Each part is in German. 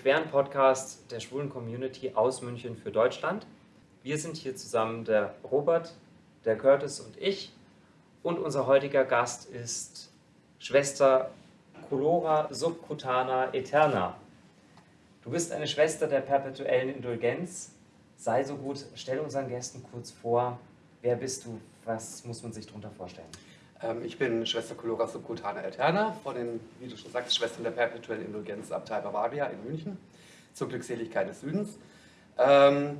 dem queren Podcast der schwulen Community aus München für Deutschland. Wir sind hier zusammen der Robert, der Curtis und ich. Und unser heutiger Gast ist Schwester Colora Subcutana Eterna. Du bist eine Schwester der perpetuellen Indulgenz. Sei so gut, stell unseren Gästen kurz vor, wer bist du, was muss man sich darunter vorstellen? Ähm, ich bin Schwester Colora Subcutana Eterna von den, wie du schon sagst, Schwestern der perpetuellen Indulgenz Abtei Bavaria in München zur Glückseligkeit des Südens. Ähm,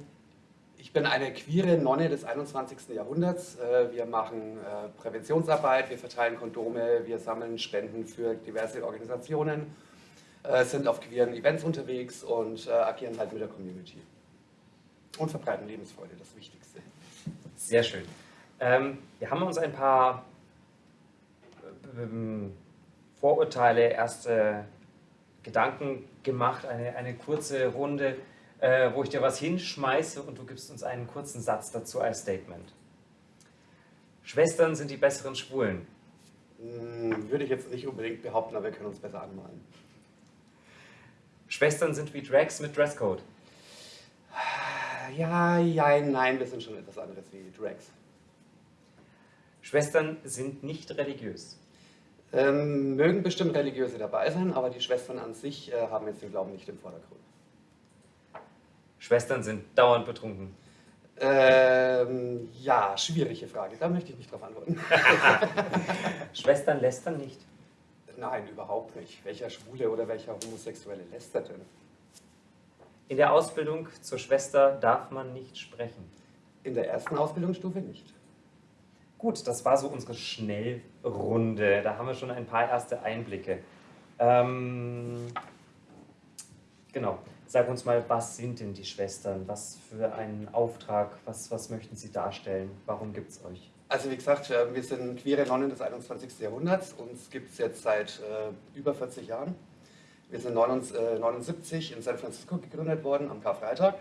ich bin eine queere Nonne des 21. Jahrhunderts. Äh, wir machen äh, Präventionsarbeit, wir verteilen Kondome, wir sammeln Spenden für diverse Organisationen, äh, sind auf queeren Events unterwegs und agieren halt mit der Community. Und verbreiten Lebensfreude, das Wichtigste. Sehr schön. Ähm, wir haben uns ein paar Vorurteile, erste Gedanken gemacht, eine, eine kurze Runde äh, wo ich dir was hinschmeiße und du gibst uns einen kurzen Satz dazu als Statement. Schwestern sind die besseren Schwulen. Hm, würde ich jetzt nicht unbedingt behaupten, aber wir können uns besser anmalen. Schwestern sind wie Drags mit Dresscode. Ja, ja, nein, wir sind schon etwas anderes wie Drags. Schwestern sind nicht religiös. Ähm, mögen bestimmt Religiöse dabei sein, aber die Schwestern an sich äh, haben jetzt den Glauben nicht im Vordergrund. Schwestern sind dauernd betrunken. Ähm, ja, schwierige Frage. Da möchte ich nicht drauf antworten. Schwestern lästern nicht? Nein, überhaupt nicht. Welcher Schwule oder welcher Homosexuelle lästert denn? In der Ausbildung zur Schwester darf man nicht sprechen. In der ersten Ausbildungsstufe nicht. Gut, das war so unsere Schnellrunde. Da haben wir schon ein paar erste Einblicke. Ähm, genau. Sag uns mal, was sind denn die Schwestern? Was für einen Auftrag? Was, was möchten sie darstellen? Warum gibt es euch? Also wie gesagt, äh, wir sind queere Nonnen des 21. Jahrhunderts. Uns gibt es jetzt seit äh, über 40 Jahren. Wir sind 1979 äh, in San Francisco gegründet worden, am Karfreitag.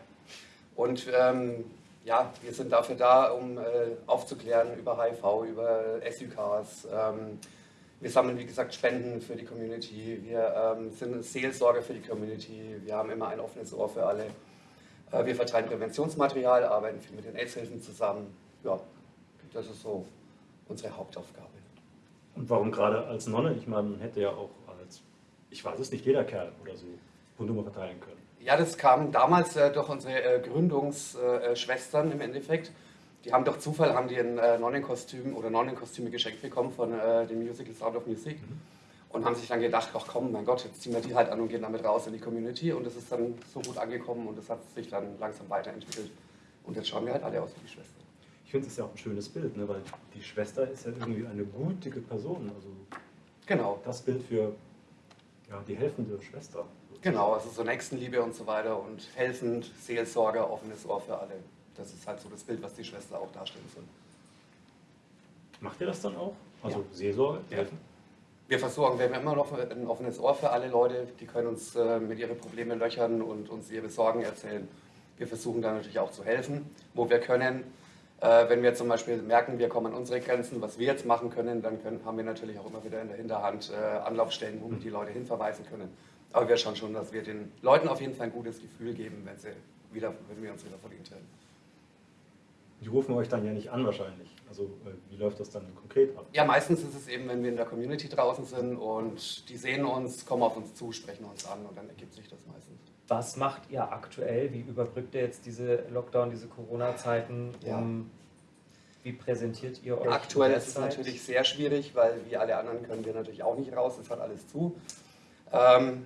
Und ähm, ja, wir sind dafür da, um äh, aufzuklären über HIV, über SUKs, ähm, wir sammeln, wie gesagt, Spenden für die Community. Wir ähm, sind Seelsorger für die Community. Wir haben immer ein offenes Ohr für alle. Äh, wir verteilen Präventionsmaterial, arbeiten viel mit den AIDS-Hilfen zusammen. Ja, das ist so unsere Hauptaufgabe. Und warum gerade als Nonne? Ich meine, man hätte ja auch als, ich weiß es nicht, jeder Kerl oder so Kondome verteilen können. Ja, das kam damals äh, durch unsere äh, Gründungsschwestern im Endeffekt die haben doch Zufall, haben die ein äh, Nonnenkostüm oder Nonnenkostüme geschenkt bekommen von äh, dem Musical Sound of Music mhm. und haben sich dann gedacht, ach komm, mein Gott, jetzt ziehen wir die halt an und gehen damit raus in die Community und das ist dann so gut angekommen und das hat sich dann langsam weiterentwickelt und jetzt schauen wir halt alle aus wie die Schwester. Ich finde es ja auch ein schönes Bild, ne? weil die Schwester ist ja irgendwie eine gutige Person, also genau. das Bild für ja, die helfende Schwester. Genau, also so Nächstenliebe und so weiter und helfend, Seelsorge, offenes Ohr für alle das ist halt so das Bild, was die Schwester auch darstellen soll. Macht ihr das dann auch? Also ja. Seelsorge? Ja. Wir versuchen, wir haben immer noch ein offenes Ohr für alle Leute, die können uns äh, mit ihren Problemen löchern und uns ihre Sorgen erzählen. Wir versuchen da natürlich auch zu helfen, wo wir können. Äh, wenn wir zum Beispiel merken, wir kommen an unsere Grenzen, was wir jetzt machen können, dann können, haben wir natürlich auch immer wieder in der Hinterhand äh, Anlaufstellen, wo wir die Leute hinverweisen können. Aber wir schauen schon, dass wir den Leuten auf jeden Fall ein gutes Gefühl geben, wenn, sie wieder, wenn wir uns wieder verdient haben. Die rufen euch dann ja nicht an wahrscheinlich. Also äh, wie läuft das dann konkret ab? Ja, meistens ist es eben, wenn wir in der Community draußen sind und die sehen uns, kommen auf uns zu, sprechen uns an und dann ergibt sich das meistens. Was macht ihr aktuell? Wie überbrückt ihr jetzt diese Lockdown, diese Corona-Zeiten? Ja. wie präsentiert ihr euch? Aktuell ist es natürlich sehr schwierig, weil wie alle anderen können wir natürlich auch nicht raus, es hat alles zu. Ähm,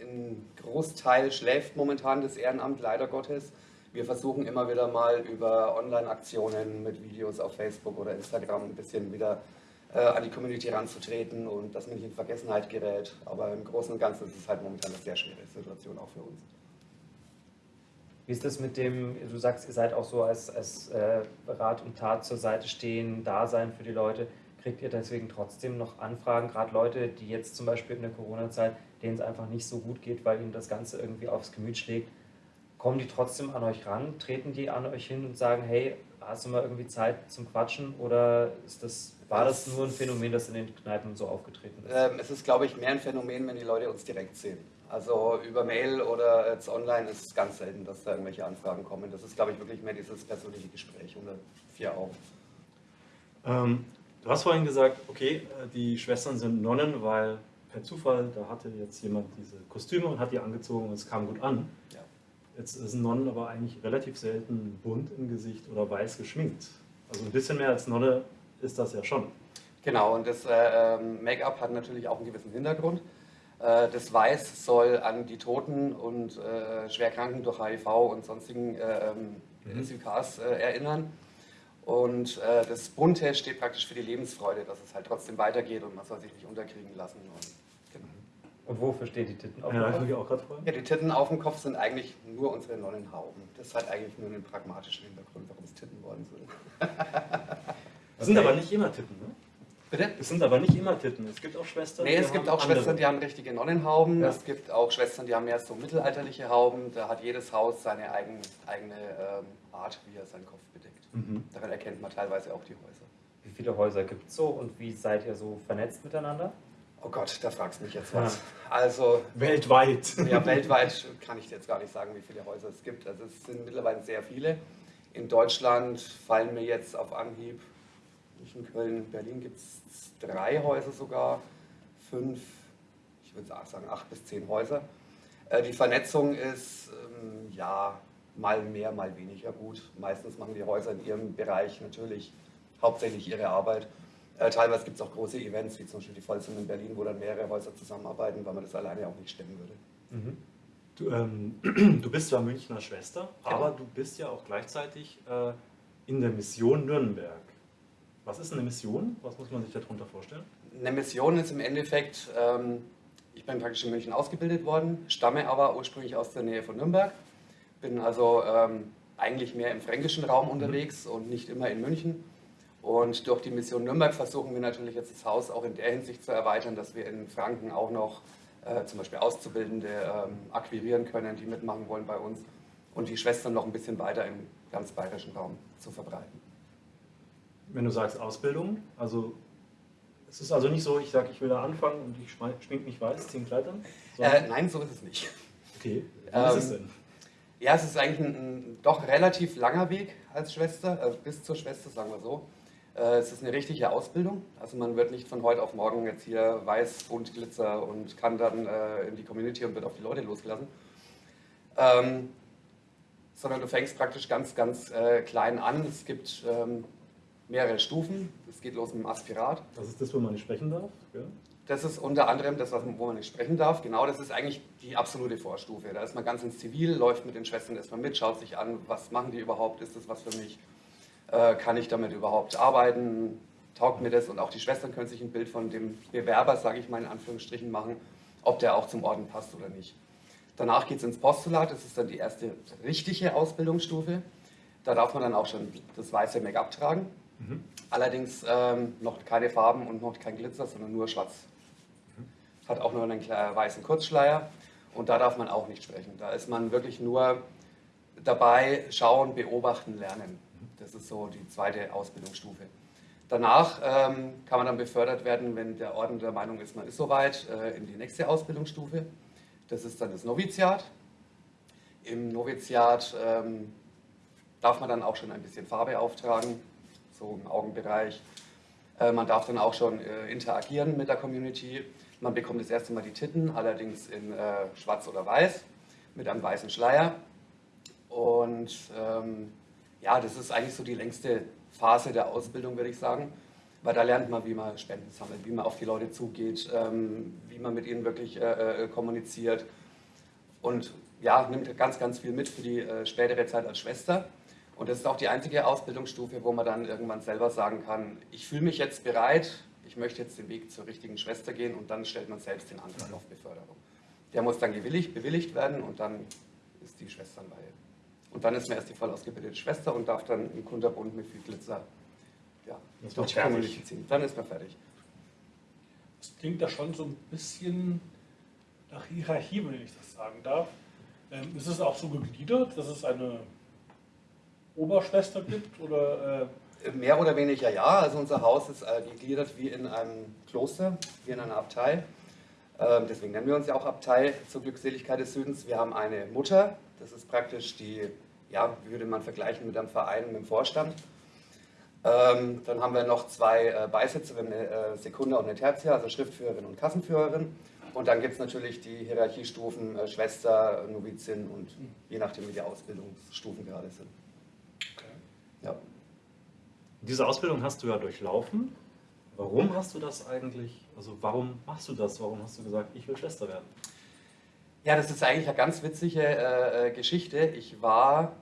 ein Großteil schläft momentan das Ehrenamt, leider Gottes. Wir versuchen immer wieder mal über Online-Aktionen mit Videos auf Facebook oder Instagram ein bisschen wieder äh, an die Community ranzutreten und dass man nicht in Vergessenheit gerät. Aber im Großen und Ganzen ist es halt momentan eine sehr schwere Situation auch für uns. Wie ist das mit dem, du sagst, ihr seid auch so als, als äh, Rat und Tat zur Seite stehen, da sein für die Leute. Kriegt ihr deswegen trotzdem noch Anfragen, gerade Leute, die jetzt zum Beispiel in der Corona-Zeit, denen es einfach nicht so gut geht, weil ihnen das Ganze irgendwie aufs Gemüt schlägt, kommen die trotzdem an euch ran? Treten die an euch hin und sagen, hey, hast du mal irgendwie Zeit zum Quatschen? Oder ist das, war das nur ein Phänomen, das in den Kneipen so aufgetreten ist? Ähm, es ist, glaube ich, mehr ein Phänomen, wenn die Leute uns direkt sehen. Also über Mail oder jetzt online ist es ganz selten, dass da irgendwelche Anfragen kommen. Das ist, glaube ich, wirklich mehr dieses persönliche Gespräch unter vier Augen. Ähm, du hast vorhin gesagt, okay, äh, die Schwestern sind Nonnen, weil per Zufall, da hatte jetzt jemand diese Kostüme und hat die angezogen und es kam gut an. Ja. Jetzt sind Nonnen aber eigentlich relativ selten bunt im Gesicht oder weiß geschminkt. Also ein bisschen mehr als Nonne ist das ja schon. Genau, und das äh, ähm, Make-up hat natürlich auch einen gewissen Hintergrund. Äh, das Weiß soll an die Toten und äh, Schwerkranken durch HIV und sonstigen äh, mhm. SUKs äh, erinnern. Und äh, das Bunte steht praktisch für die Lebensfreude, dass es halt trotzdem weitergeht und man soll sich nicht unterkriegen lassen. Und, genau. und wofür stehen die Titten auf dem ja, Kopf? Auch gerade ja, die Titten auf dem Kopf sind eigentlich nur unsere Nonnenhauben. Das hat eigentlich nur einen pragmatischen Hintergrund, warum es Titten worden sind. Das sind aber nicht immer Titten, ne? Bitte? Es sind aber nicht immer Titten. Es gibt auch Schwestern, nee, es gibt auch andere. Schwestern, die haben richtige Nonnenhauben. Ja. Es gibt auch Schwestern, die haben mehr so mittelalterliche Hauben. Da hat jedes Haus seine eigen, eigene ähm, Art, wie er seinen Kopf bedeckt. Mhm. Daran erkennt man teilweise auch die Häuser. Wie viele Häuser gibt es so und wie seid ihr so vernetzt miteinander? Oh Gott, da fragst du mich jetzt was. Ja. Also weltweit. Ja, weltweit kann ich dir jetzt gar nicht sagen, wie viele Häuser es gibt. Also es sind mittlerweile sehr viele. In Deutschland fallen mir jetzt auf Anhieb in Köln, Berlin gibt es drei Häuser sogar, fünf, ich würde sagen acht bis zehn Häuser. Äh, die Vernetzung ist ähm, ja mal mehr, mal weniger gut. Meistens machen die Häuser in ihrem Bereich natürlich hauptsächlich ihre Arbeit. Äh, teilweise gibt es auch große Events, wie zum Beispiel die Vollzimmer in Berlin, wo dann mehrere Häuser zusammenarbeiten, weil man das alleine auch nicht stemmen würde. Mhm. Du, ähm, du, bist zwar Münchner Schwester, genau. aber du bist ja auch gleichzeitig äh, in der Mission Nürnberg. Was ist eine Mission? Was muss man sich darunter vorstellen? Eine Mission ist im Endeffekt, ähm, ich bin praktisch in München ausgebildet worden, stamme aber ursprünglich aus der Nähe von Nürnberg, bin also ähm, eigentlich mehr im fränkischen Raum mhm. unterwegs und nicht immer in München. Und durch die Mission Nürnberg versuchen wir natürlich jetzt das Haus auch in der Hinsicht zu erweitern, dass wir in Franken auch noch äh, zum Beispiel Auszubildende ähm, akquirieren können, die mitmachen wollen bei uns und die Schwestern noch ein bisschen weiter im ganz bayerischen Raum zu verbreiten wenn du sagst Ausbildung, also es ist also nicht so, ich sage, ich will da anfangen und ich schmink mich weiß, zehn Kleidern? Äh, nein, so ist es nicht. Okay, was ähm, ist es denn? Ja, es ist eigentlich ein, ein, doch relativ langer Weg als Schwester, also bis zur Schwester, sagen wir so. Äh, es ist eine richtige Ausbildung, also man wird nicht von heute auf morgen jetzt hier weiß und Glitzer und kann dann äh, in die Community und wird auf die Leute losgelassen. Ähm, sondern du fängst praktisch ganz, ganz äh, klein an. Es gibt ähm, mehrere Stufen. Es geht los mit dem Aspirat. Das ist das, wo man nicht sprechen darf? Ja. Das ist unter anderem das, wo man nicht sprechen darf. Genau, das ist eigentlich die absolute Vorstufe. Da ist man ganz ins Zivil, läuft mit den Schwestern erstmal mit, schaut sich an, was machen die überhaupt, ist das was für mich, äh, kann ich damit überhaupt arbeiten, taugt mir das und auch die Schwestern können sich ein Bild von dem Bewerber, sage ich mal in Anführungsstrichen, machen, ob der auch zum Orden passt oder nicht. Danach geht es ins Postulat, das ist dann die erste richtige Ausbildungsstufe. Da darf man dann auch schon das weiße Make-up tragen. Mhm. Allerdings ähm, noch keine Farben und noch kein Glitzer, sondern nur schwarz. Hat auch nur einen weißen Kurzschleier und da darf man auch nicht sprechen. Da ist man wirklich nur dabei, schauen, beobachten, lernen. Das ist so die zweite Ausbildungsstufe. Danach ähm, kann man dann befördert werden, wenn der Orden der Meinung ist, man ist soweit, äh, in die nächste Ausbildungsstufe. Das ist dann das Noviziat. Im Noviziat ähm, darf man dann auch schon ein bisschen Farbe auftragen, so im Augenbereich. Äh, man darf dann auch schon äh, interagieren mit der Community. Man bekommt das erste Mal die Titten, allerdings in äh, schwarz oder weiß, mit einem weißen Schleier. Und ähm, ja, das ist eigentlich so die längste Phase der Ausbildung, würde ich sagen. Weil da lernt man, wie man Spenden sammelt, wie man auf die Leute zugeht, ähm, wie man mit ihnen wirklich äh, äh, kommuniziert. Und ja, nimmt ganz, ganz viel mit für die äh, spätere Zeit als Schwester. Und das ist auch die einzige Ausbildungsstufe, wo man dann irgendwann selber sagen kann, ich fühle mich jetzt bereit, ich möchte jetzt den Weg zur richtigen Schwester gehen und dann stellt man selbst den Antrag auf Beförderung. Der muss dann bewilligt, bewilligt werden und dann ist die Schwesternweihe. Und dann ist man erst die voll ausgebildete Schwester und darf dann im Kunterbund mit viel Glitzer ja, durch fertig. ziehen. Dann ist man fertig. Das klingt ja schon so ein bisschen nach Hierarchie, wenn ich das sagen darf. Ähm, ist es auch so gegliedert, dass es eine Oberschwester gibt? Oder, äh Mehr oder weniger ja. Also unser Haus ist äh, gegliedert wie in einem Kloster, wie in einer Abtei. Ähm, deswegen nennen wir uns ja auch Abtei zur Glückseligkeit des Südens. Wir haben eine Mutter, das ist praktisch die, ja, würde man vergleichen mit einem Verein, mit dem Vorstand. Ähm, dann haben wir noch zwei äh, haben eine äh, Sekunda und eine Tertia, also Schriftführerin und Kassenführerin. Und dann gibt es natürlich die Hierarchiestufen äh, Schwester, Novizin und je nachdem, wie die Ausbildungsstufen gerade sind. Diese Ausbildung hast du ja durchlaufen. Warum hast du das eigentlich, also warum machst du das? Warum hast du gesagt, ich will Schwester werden? Ja, das ist eigentlich eine ganz witzige äh, äh Geschichte. Ich war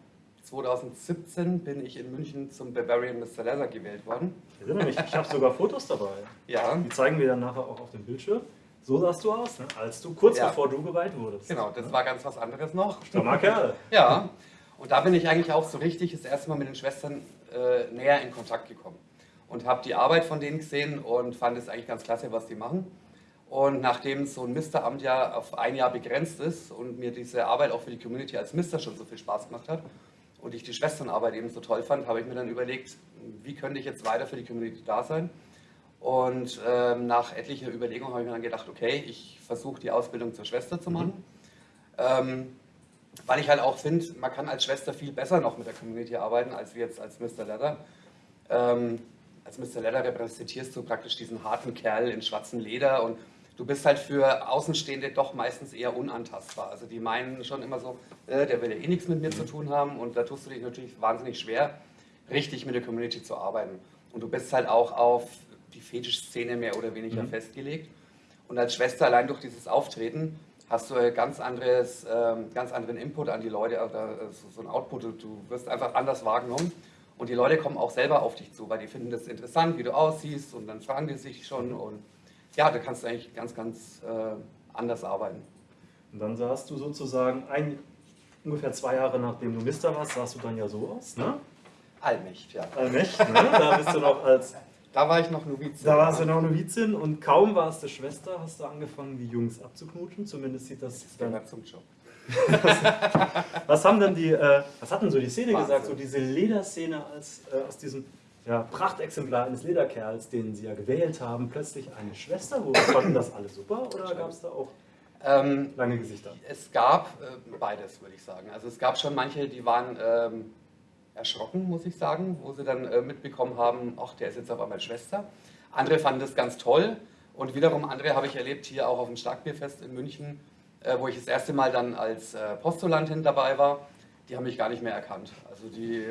2017 bin ich in München zum Bavarian Mr. Leather gewählt worden. Ich erinnere mich, ich habe sogar Fotos dabei. Ja. Die zeigen wir dann nachher auch auf dem Bildschirm. So sahst du aus, ne? als du kurz Ja. bevor du geweiht wurdest. Genau, das war ganz was anderes noch. Strammer Kerl. Ja, und da bin ich eigentlich auch so richtig das erste Mal mit den Schwestern äh, näher in Kontakt gekommen. Und habe die Arbeit von denen gesehen und fand es eigentlich ganz klasse, was die machen. Und nachdem so ein Misteramt ja auf ein Jahr begrenzt ist und mir diese Arbeit auch für die Community als Mister schon so viel Spaß gemacht hat und ich die Schwesternarbeit eben so toll fand, habe ich mir dann überlegt, wie könnte ich jetzt weiter für die Community da sein. Und ähm, nach etlicher Überlegung habe ich mir dann gedacht, okay, ich versuche die Ausbildung zur Schwester zu machen. Ähm, weil ich halt auch finde, man kann als Schwester viel besser noch mit der Community arbeiten, als wir jetzt als Mr. Leather. Ähm, als Mr. Leather repräsentierst du praktisch diesen harten Kerl in schwarzem Leder und du bist halt für Außenstehende doch meistens eher unantastbar. Also die meinen schon immer so, äh, der will ja eh nichts mit mir zu tun haben und da tust du dich natürlich wahnsinnig schwer, richtig mit der Community zu arbeiten. Und du bist halt auch auf die Fetischszene mehr oder weniger Mhm. festgelegt. Und als Schwester allein durch dieses Auftreten hast du ganz, anderes, ähm, ganz anderen Input an die Leute, oder äh, so, ein Output. Du, wirst einfach anders wahrgenommen. Und die Leute kommen auch selber auf dich zu, weil die finden das interessant, wie du aussiehst und dann fragen die sich schon. Und ja, da kannst du eigentlich ganz, ganz äh, anders arbeiten. Und dann sahst du sozusagen ein, ungefähr zwei Jahre nachdem du Mister warst, sahst du dann ja so aus, ne? Allmächt, ja. Allmächt, ne? Da bist du noch als, Da war ich noch Novize. da warst du noch Novizin und kaum warst du Schwester, hast du angefangen, die Jungs abzuknutschen. Zumindest sieht das Das dann. zum Job. Was haben denn die, äh, was hat denn so die Szene Wahnsinn. gesagt, so diese Lederszene als äh, aus diesem ja, Prachtexemplar eines Lederkerls, den sie ja gewählt haben, plötzlich eine Schwester? Wo fanden das alle super oder gab es da auch Ähm, lange Gesichter? Es gab äh, beides, würde ich sagen. Also es gab schon manche, die waren ähm, erschrocken, muss ich sagen, wo sie dann äh, mitbekommen haben, ach, der ist jetzt auf einmal Schwester. Andere fanden das ganz toll und wiederum andere habe ich erlebt hier auch auf dem Starkbierfest in München, äh, wo ich das erste Mal dann als äh, Postulantin dabei war. Die haben mich gar nicht mehr erkannt. Also die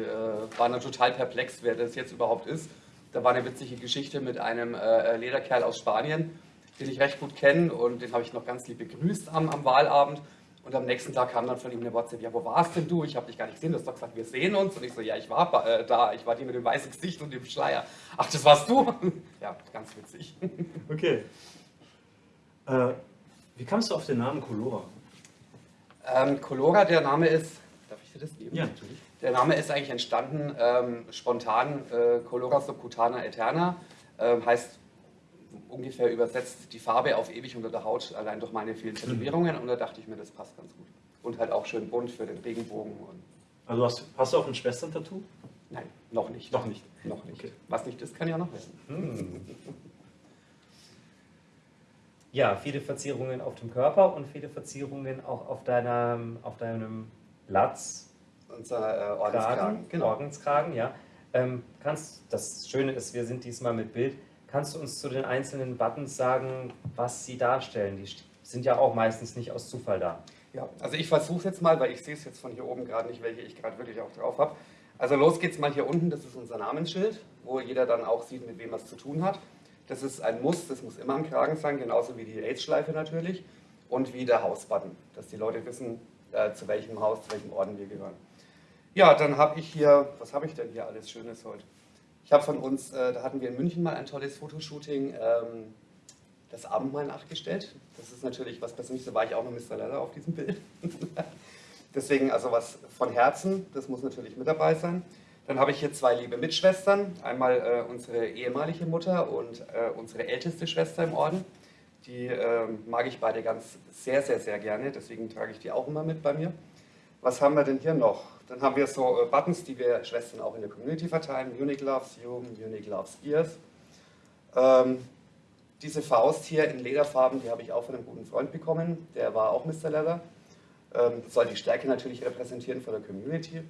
waren dann total perplex, wer das jetzt überhaupt ist. Da war eine witzige Geschichte mit einem Lederkerl aus Spanien, den ich recht gut kenne und den habe ich noch ganz lieb begrüßt am, am Wahlabend. Und am nächsten Tag kam dann von ihm eine WhatsApp, ja, wo warst denn du? Ich habe dich gar nicht gesehen, du hast doch gesagt, wir sehen uns. Und ich so, ja, ich war äh, da, ich war die mit dem weißen Gesicht und dem Schleier. Ach, das warst du? ja, ganz witzig. Okay. Äh, wie kamst du auf den Namen Colora? Ähm, Colora, der Name ist, darf ich dir das geben? natürlich. Der Name ist eigentlich entstanden ähm, spontan, äh, Colora subcutana eterna, ähm, heißt ungefähr übersetzt die Farbe auf ewig unter der Haut, allein durch meine vielen Tätowierungen. Und da dachte ich mir, das passt ganz gut. Und halt auch schön bunt für den Regenbogen. Und Also hast, hast du auch ein Schwestern-Tattoo? nein, noch nicht. Noch nicht. Noch nicht. Okay. Was nicht ist, kann ja noch werden. Ja, viele Verzierungen auf dem Körper und viele Verzierungen auch auf deinem, auf deinem Latz, Unser äh, Ordenskragen. Kragen, Genau. Ordenskragen, ja. Ähm, kannst, das Schöne ist, wir sind diesmal mit Bild. Kannst du uns zu den einzelnen Buttons sagen, was sie darstellen? Die sind ja auch meistens nicht aus Zufall da. Ja, also ich versuche es jetzt mal, weil ich sehe es jetzt von hier oben gerade nicht, welche ich gerade wirklich auch drauf habe. Also los geht's mal hier unten, das ist unser Namensschild, wo jeder dann auch sieht, mit wem er es zu tun hat. Das ist ein Muss, das muss immer am Kragen sein, genauso wie die AIDS-Schleife natürlich und wie der Hausbutton, dass die Leute wissen, äh, zu welchem Haus, zu welchem Orden wir gehören. Ja, dann habe ich hier, was habe ich denn hier alles Schönes heute? Ich habe von uns, äh, da hatten wir in München mal ein tolles Fotoshooting, ähm, das Abendmahl nachgestellt. Das ist natürlich was Persönliches, da war ich auch noch Mr. Leather auf diesem Bild. Deswegen also was von Herzen, das muss natürlich mit dabei sein. Dann habe ich hier zwei liebe Mitschwestern. Einmal äh, unsere ehemalige Mutter und äh, unsere älteste Schwester im Orden. Die ähm, mag ich beide ganz sehr, sehr, sehr gerne. Deswegen trage ich die auch immer mit bei mir. Was haben wir denn hier noch? Dann haben wir so äh, Buttons, die wir Schwestern auch in der Community verteilen. Unique loves you, Unique loves ears. Ähm, diese Faust hier in Lederfarben, die habe ich auch von einem guten Freund bekommen. Der war auch Mr. Leather. Ähm, soll die Stärke natürlich repräsentieren von der Community.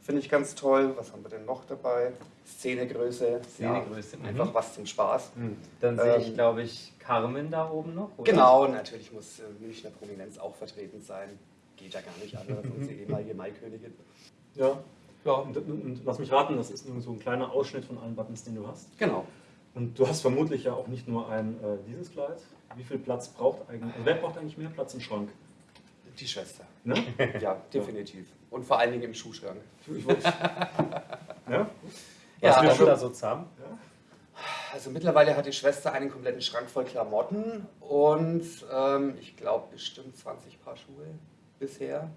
Finde ich ganz toll. Was haben wir denn noch dabei? Szenegröße. Szenegröße, Ja, mhm. einfach was zum Spaß. Dann sehe ich, Ähm, glaube ich, Carmen da oben noch. Oder? Genau, natürlich muss äh, Münchner Prominenz auch vertreten sein. Geht ja gar nicht anders, unsere ehemalige Maikönigin. Ja. Ja, Und, und, und lass mich raten, das ist nur so ein kleiner Ausschnitt von allen Buttons, den du hast. genau. Und du hast vermutlich ja auch nicht nur ein äh, dieses Kleid. Wie viel Platz braucht eigentlich, also wer braucht eigentlich mehr Platz im Schrank? Die Schwester. Ne? Ja, definitiv. Und vor allen Dingen im Schuhschrank. Ich ja? Ja, Was wir wir also- da so zusammen? Also mittlerweile hat die Schwester einen kompletten Schrank voll Klamotten und ähm, ich glaube bestimmt 20 Paar Schuhe bisher.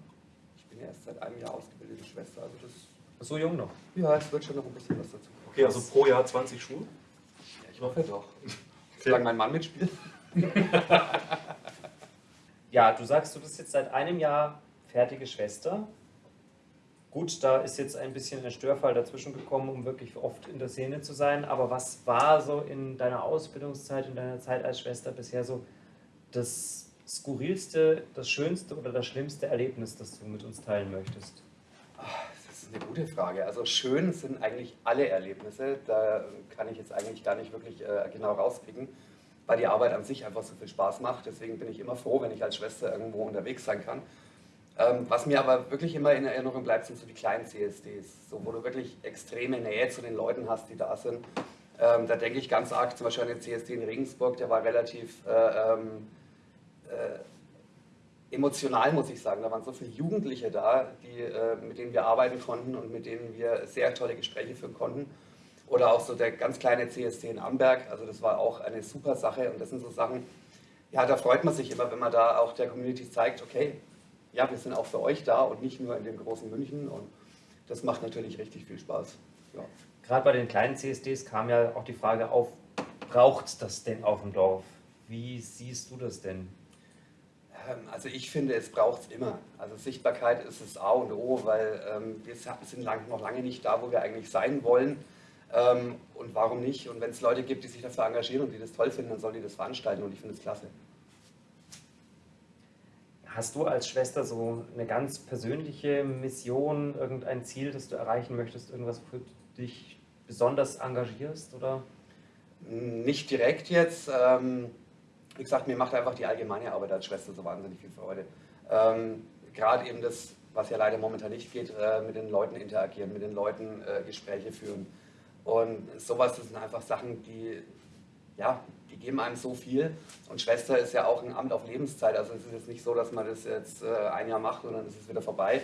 Ich bin ja erst seit einem Jahr ausgebildete Schwester, also das, So jung noch. ja, es wird schon noch ein bisschen was dazu. Okay, also pro Jahr 20 Schuhe. Ja, ich hoffe doch. Solange mein Mann mitspielt. Ja, du sagst, du bist jetzt seit einem Jahr fertige Schwester. Gut, da ist jetzt ein bisschen ein Störfall dazwischen gekommen, um wirklich oft in der Szene zu sein. Aber was war so in deiner Ausbildungszeit, in deiner Zeit als Schwester bisher so das skurrilste, das schönste oder das schlimmste Erlebnis, das du mit uns teilen möchtest? Das ist eine gute Frage. Also schön sind eigentlich alle Erlebnisse. Da kann ich jetzt eigentlich gar nicht wirklich äh, genau rauspicken, weil die Arbeit an sich einfach so viel Spaß macht. Deswegen bin ich immer froh, wenn ich als Schwester irgendwo unterwegs sein kann. Ähm, was mir aber wirklich immer in Erinnerung bleibt, sind so die kleinen CSDs, so, wo du wirklich extreme Nähe zu den Leuten hast, die da sind. Ähm, da denke ich ganz arg zum Beispiel an den CSD in Regensburg, der war relativ äh, ähm, äh, emotional, muss ich sagen. Da waren so viele Jugendliche da, die, äh, mit denen wir arbeiten konnten und mit denen wir sehr tolle Gespräche führen konnten. Oder auch so der ganz kleine CSD in Amberg, also das war auch eine super Sache und das sind so Sachen, ja, da freut man sich immer, wenn man da auch der Community zeigt, okay, ja, wir sind auch für euch da und nicht nur in dem großen München und das macht natürlich richtig viel Spaß. Ja. Gerade bei den kleinen CSDs kam ja auch die Frage auf, braucht das denn auf dem Dorf? Wie siehst du das denn? Ähm, Also ich finde, es braucht es immer. Also Sichtbarkeit ist das A und O, weil ähm, wir sind lang, noch lange nicht da, wo wir eigentlich sein wollen. Ähm, und warum nicht? Und wenn es Leute gibt, die sich dafür engagieren und die das toll finden, dann sollen die das veranstalten und ich finde es klasse. Hast du als Schwester so eine ganz persönliche Mission, irgendein Ziel, das du erreichen möchtest, irgendwas, wofür du dich besonders engagierst? Oder? Nicht direkt jetzt. Ähm, wie gesagt, mir macht einfach die allgemeine Arbeit als Schwester so wahnsinnig viel Freude. Ähm, Gerade eben das, was ja leider momentan nicht geht, äh, mit den Leuten interagieren, mit den Leuten äh, Gespräche führen. Und sowas, das sind einfach Sachen, die, ja, die geben einem so viel. Und Schwester ist ja auch ein Amt auf Lebenszeit. Also es ist jetzt nicht so, dass man das jetzt äh, ein Jahr macht und dann ist es wieder vorbei.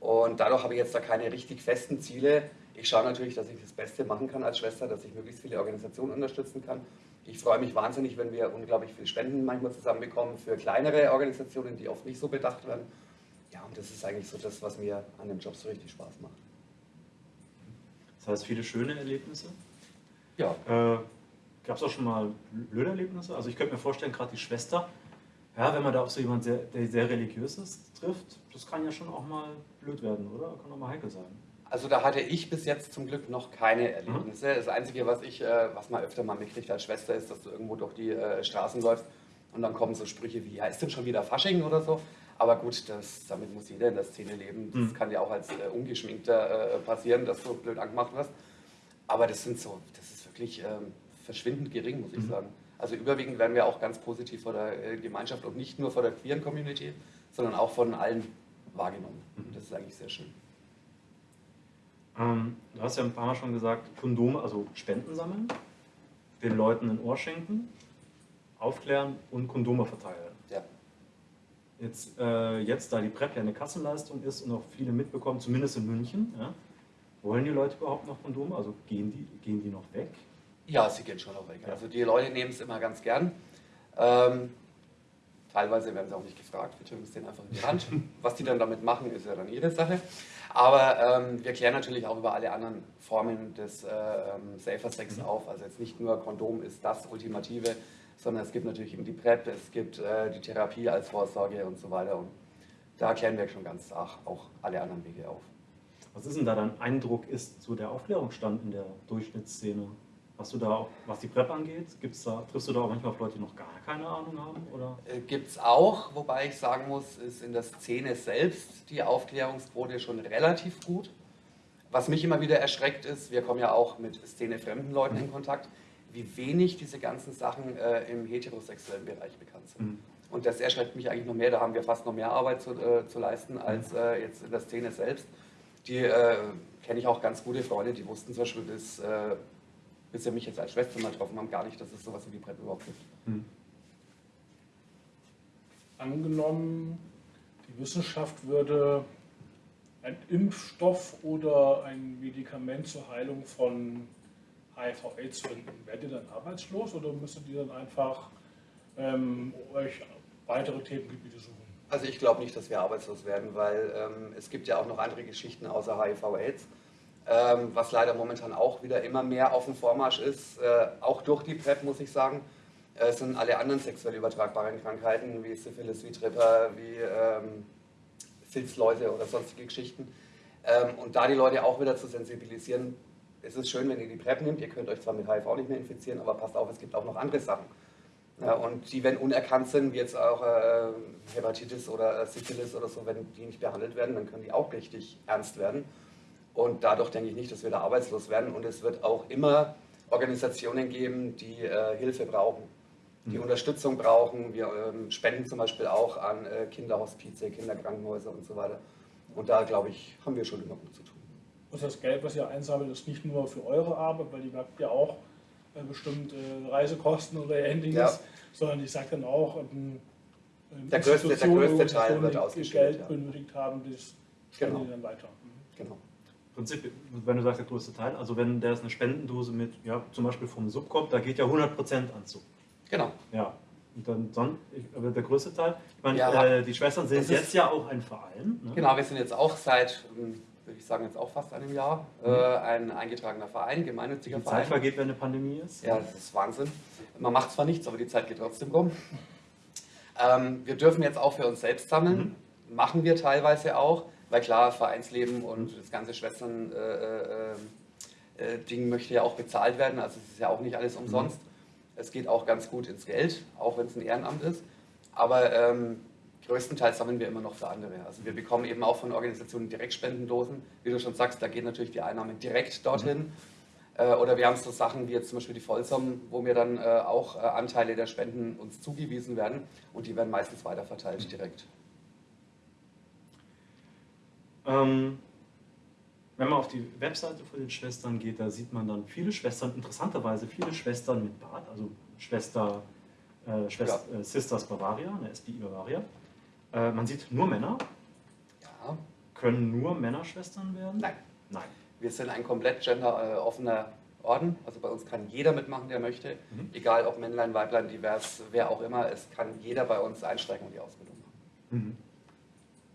Und dadurch habe ich jetzt da keine richtig festen Ziele. Ich schaue natürlich, dass ich das Beste machen kann als Schwester, dass ich möglichst viele Organisationen unterstützen kann. Ich freue mich wahnsinnig, wenn wir unglaublich viel Spenden manchmal zusammenbekommen für kleinere Organisationen, die oft nicht so bedacht werden. Ja, und das ist eigentlich so das, was mir an dem Job so richtig Spaß macht. Das heißt, viele schöne Erlebnisse. Ja, Äh, Gab es auch schon mal blöde Erlebnisse? Also ich könnte mir vorstellen, gerade die Schwester, ja, wenn man da auf so jemanden, sehr, der sehr religiös ist, trifft, das kann ja schon auch mal blöd werden, oder? Kann auch mal heikel sein. Also da hatte ich bis jetzt zum Glück noch keine Erlebnisse. Das Einzige, was ich, äh, was man öfter mal mitkriegt als Schwester, ist, dass du irgendwo durch die äh, Straßen läufst und dann kommen so Sprüche wie, ja, ist denn schon wieder Fasching oder so? Aber gut, das, damit muss jeder in der Szene leben. Das Mhm. kann ja auch als äh, Ungeschminkter äh, passieren, dass du blöd angemacht wirst. Aber das sind so, das ist wirklich ähm, verschwindend gering, muss ich Mhm. sagen. Also überwiegend werden wir auch ganz positiv vor der äh, Gemeinschaft und nicht nur vor der queeren Community, sondern auch von allen wahrgenommen. Mhm. Das ist eigentlich sehr schön. Ähm, du hast ja ein paar Mal schon gesagt, Kondome, also Spenden sammeln, den Leuten ein Ohr schenken, aufklären und Kondome verteilen. Ja. Jetzt, äh, jetzt, da die PrEP ja eine Kassenleistung ist und auch viele mitbekommen, zumindest in München, ja, wollen die Leute überhaupt noch Kondome? Also gehen die, gehen die noch weg? Ja, sie gehen schon auch weg. Ja. Also die Leute nehmen es immer ganz gern. Ähm, teilweise werden sie auch nicht gefragt, wir drücken es denen einfach in die Hand. Was die dann damit machen, ist ja dann ihre Sache. Aber ähm, wir klären natürlich auch über alle anderen Formen des äh, ähm, Safer Sex Mhm. auf. Also jetzt nicht nur Kondom ist das Ultimative, sondern es gibt natürlich eben die PrEP, es gibt äh, die Therapie als Vorsorge und so weiter. Und da klären wir schon ganz arg auch alle anderen Wege auf. Was ist denn da dein Eindruck, ist so der Aufklärungsstand in der Durchschnittsszene? Hast du da auch, was die Prep angeht, gibt's da, triffst du da auch manchmal auf Leute, die noch gar keine Ahnung haben? Oder? Äh, Gibt es auch, wobei ich sagen muss, ist in der Szene selbst die Aufklärungsquote schon relativ gut. Was mich immer wieder erschreckt ist, wir kommen ja auch mit szenefremden Leuten in Kontakt, wie wenig diese ganzen Sachen äh, im heterosexuellen Bereich bekannt sind. Mhm. Und das erschreckt mich eigentlich noch mehr, da haben wir fast noch mehr Arbeit zu, äh, zu leisten als äh, jetzt in der Szene selbst. Die äh, kenne ich auch ganz gute Freunde, die wussten zum Beispiel bis, bis sie mich jetzt als Schwester mal getroffen haben, gar nicht, dass es sowas wie die PrEP überhaupt gibt. Hm. Angenommen, die Wissenschaft würde einen Impfstoff oder ein Medikament zur Heilung von HIV-Aids finden. Werdet ihr dann arbeitslos oder müsstet ihr dann einfach ähm, euch weitere Themengebiete suchen? Also ich glaube nicht, dass wir arbeitslos werden, weil ähm, es gibt ja auch noch andere Geschichten außer HIV-Aids, ähm, was leider momentan auch wieder immer mehr auf dem Vormarsch ist, äh, auch durch die PrEP muss ich sagen. äh, sind alle anderen sexuell übertragbaren Krankheiten wie Syphilis, wie Tripper, wie ähm, Filzläuse oder sonstige Geschichten. Ähm, und da die Leute auch wieder zu sensibilisieren, es ist schön, wenn ihr die PrEP nehmt. Ihr könnt euch zwar mit HIV nicht mehr infizieren, aber passt auf, es gibt auch noch andere Sachen. Ja, und die, wenn unerkannt sind, wie jetzt auch äh, Hepatitis oder äh, Syphilis oder so, wenn die nicht behandelt werden, dann können die auch richtig ernst werden. Und dadurch denke ich nicht, dass wir da arbeitslos werden. Und es wird auch immer Organisationen geben, die äh, Hilfe brauchen, die Unterstützung brauchen. Wir ähm, spenden zum Beispiel auch an äh, Kinderhospize, Kinderkrankenhäuser und so weiter. Und da, glaube ich, haben wir schon immer gut zu tun. Und das Geld, was ihr einsammelt, ist nicht nur für eure Arbeit, weil ihr habt ja auch äh, bestimmt äh, Reisekosten oder ähnliches, Ja. sondern ich sage dann auch, ähm, ähm, Der größte- der größte Teil wird die ausgeschüttet, Geld ja. benötigt haben, das spenden Genau. die dann weiter. Mhm. Genau. Prinzip, wenn du sagst, der größte Teil, also wenn der ist eine Spendendose mit, ja, zum Beispiel vom Sub kommt, da geht ja 100% an Sub. Genau. Ja. Und dann, dann aber der größte Teil, ich meine, Ja. äh, die Schwestern sind Das ist- jetzt ja auch ein Verein. Ne? Genau, wir sind jetzt auch seit, ähm, würde ich sagen, jetzt auch fast einem Jahr äh, ein eingetragener Verein, gemeinnütziger Die Zeit Verein. vergeht, wenn eine Pandemie ist. Ja, das ist Wahnsinn. Man macht zwar nichts, aber die Zeit geht trotzdem rum. Ähm, wir dürfen jetzt auch für uns selbst sammeln. Machen wir teilweise auch, weil klar, Vereinsleben und das ganze Schwestern-Ding äh, äh, Ding möchte ja auch bezahlt werden. Also es ist ja auch nicht alles umsonst. Es geht auch ganz gut ins Geld, auch wenn es ein Ehrenamt ist. Aber ähm, größtenteils sammeln wir immer noch für andere. Also wir bekommen eben auch von Organisationen Direktspendendosen. Wie du schon sagst, da geht natürlich die Einnahme direkt dorthin. Äh, Oder wir haben so Sachen wie jetzt zum Beispiel die Vollsummen, wo mir dann äh, auch äh, Anteile der Spenden uns zugewiesen werden und die werden meistens weiterverteilt direkt. Ähm, wenn man auf die Webseite von den Schwestern geht, da sieht man dann viele Schwestern, interessanterweise viele Schwestern mit Bart, also Schwester, äh, Schwester äh, Sisters Bavaria, eine SBI Bavaria. Äh, man sieht nur Männer. Ja. Können nur Männer Schwestern werden? Nein. Nein. Wir sind ein komplett genderoffener Orden. Also bei uns kann jeder mitmachen, der möchte. Mhm. Egal ob Männlein, Weiblein, divers, wer auch immer. Es kann jeder bei uns einsteigen und die Ausbildung machen. Mhm.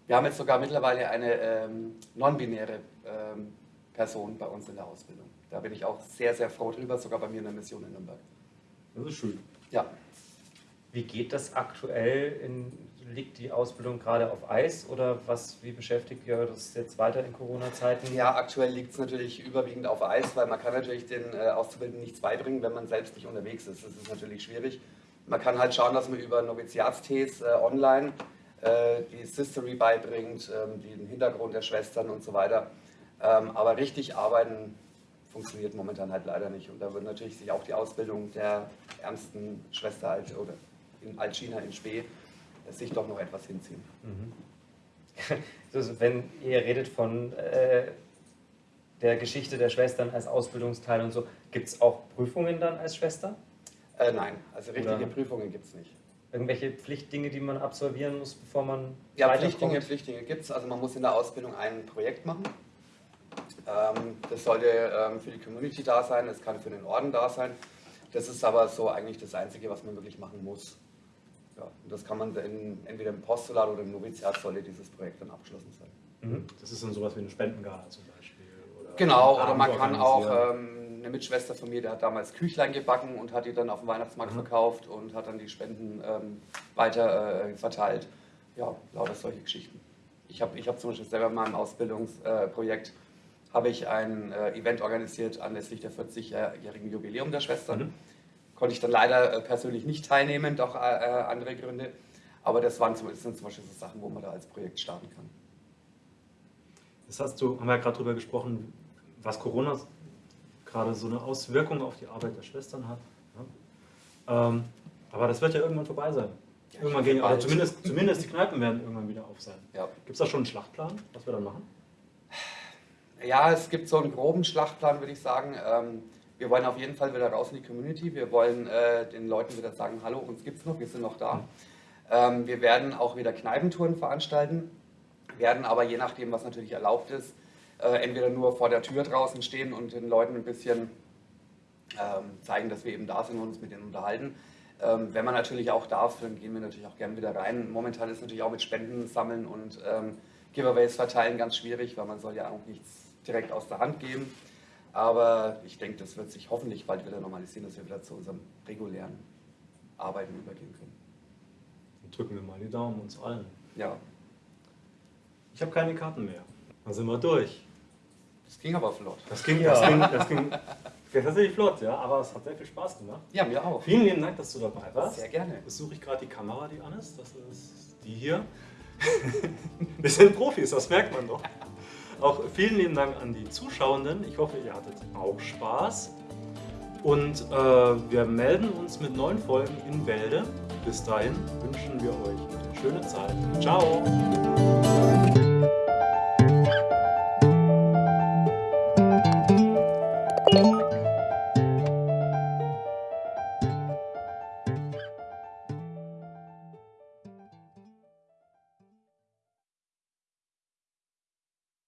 Wir haben jetzt sogar mittlerweile eine ähm, non-binäre ähm, Person bei uns in der Ausbildung. Da bin ich auch sehr, sehr froh drüber, sogar bei mir in der Mission in Nürnberg. Das ist schön. Ja, Wie geht das aktuell? In, liegt die Ausbildung gerade auf Eis oder was, wie beschäftigt ihr das jetzt weiter in Corona-Zeiten? Ja, aktuell liegt es natürlich überwiegend auf Eis, weil man kann natürlich den äh, Auszubildenden nichts beibringen, wenn man selbst nicht unterwegs ist. Das ist natürlich schwierig. Man kann halt schauen, dass man über Noviziatstees äh, online die Sistery beibringt, ähm, den Hintergrund der Schwestern und so weiter. Ähm, aber richtig arbeiten funktioniert momentan halt leider nicht. Und da wird natürlich sich auch die Ausbildung der ärmsten Schwester halt, oder in Altchina in Spee äh, sich doch noch etwas hinziehen. Mhm. Also wenn ihr redet von äh, der Geschichte der Schwestern als Ausbildungsteil und so, gibt es auch Prüfungen dann als Schwester? Äh, nein, also richtige Oder- Prüfungen gibt es nicht. Irgendwelche Pflichtdinge, die man absolvieren muss, bevor man Ja? Pflichtdinge, Pflichtdinge gibt es. Also man muss in der Ausbildung ein Projekt machen. Ähm, das sollte ähm, für die Community da sein, es kann für den Orden da sein. Das ist aber so eigentlich das Einzige, was man wirklich machen muss. Ja, und das kann man in, entweder im Postulat oder im Noviziat sollte dieses Projekt dann abgeschlossen sein. Mhm. Das ist dann sowas wie eine Spendengala zum Beispiel. Oder Genau, oder man kann auch, ähm, eine Mitschwester von mir, die hat damals Küchlein gebacken und hat die dann auf dem Weihnachtsmarkt Mhm. verkauft und hat dann die Spenden ähm, weiter äh, verteilt. Ja, lauter solche Geschichten. Ich habe ich hab zum Beispiel selber in meinem Ausbildungsprojekt habe ich ein äh, Event organisiert anlässlich der 40-jährigen Jubiläum der Schwestern. Mhm. Konnte ich dann leider äh, persönlich nicht teilnehmen, doch äh, äh, andere Gründe. Aber das, waren, zum- das sind zum Beispiel so Sachen, wo man da als Projekt starten kann. Das hast du, haben wir ja gerade darüber gesprochen, was Corona gerade so eine Auswirkung auf die Arbeit der Schwestern hat. Ja. Ähm, aber das wird ja irgendwann vorbei sein. Ja, Irgendwann gehen, oder zumindest, zumindest die Kneipen werden irgendwann wieder auf sein. Ja. Gibt es da schon einen Schlachtplan, was wir dann machen? Ja, es gibt so einen groben Schlachtplan, würde ich sagen. Ähm, wir wollen auf jeden Fall wieder raus in die Community. Wir wollen äh, den Leuten wieder sagen, hallo, uns gibt's noch, wir sind noch da. Ähm, wir werden auch wieder Kneipentouren veranstalten, werden aber je nachdem, was natürlich erlaubt ist, äh, entweder nur vor der Tür draußen stehen und den Leuten ein bisschen ähm, zeigen, dass wir eben da sind und uns mit denen unterhalten. Ähm, wenn man natürlich auch darf, dann gehen wir natürlich auch gerne wieder rein. Momentan ist natürlich auch mit Spenden sammeln und ähm, Giveaways verteilen ganz schwierig, weil man soll ja auch nichts direkt aus der Hand geben. Aber ich denke, das wird sich hoffentlich bald wieder normalisieren, dass wir wieder zu unserem regulären Arbeiten übergehen können. Dann drücken wir mal die Daumen uns allen. Ja, Ich habe keine Karten mehr. Dann sind wir durch. Das ging aber flott. Das ging, das ging, das ging tatsächlich flott, ja, aber es hat sehr viel Spaß gemacht. Ja, mir auch. Vielen lieben Dank, dass du dabei warst. Sehr gerne. Jetzt suche ich gerade die Kamera, die an ist. Das ist die hier. Wir sind Profis, das merkt man doch. Auch vielen lieben Dank an die Zuschauenden. Ich hoffe, ihr hattet auch Spaß. Und äh, wir melden uns mit neuen Folgen in Bälde. Bis dahin wünschen wir euch eine schöne Zeit. Ciao!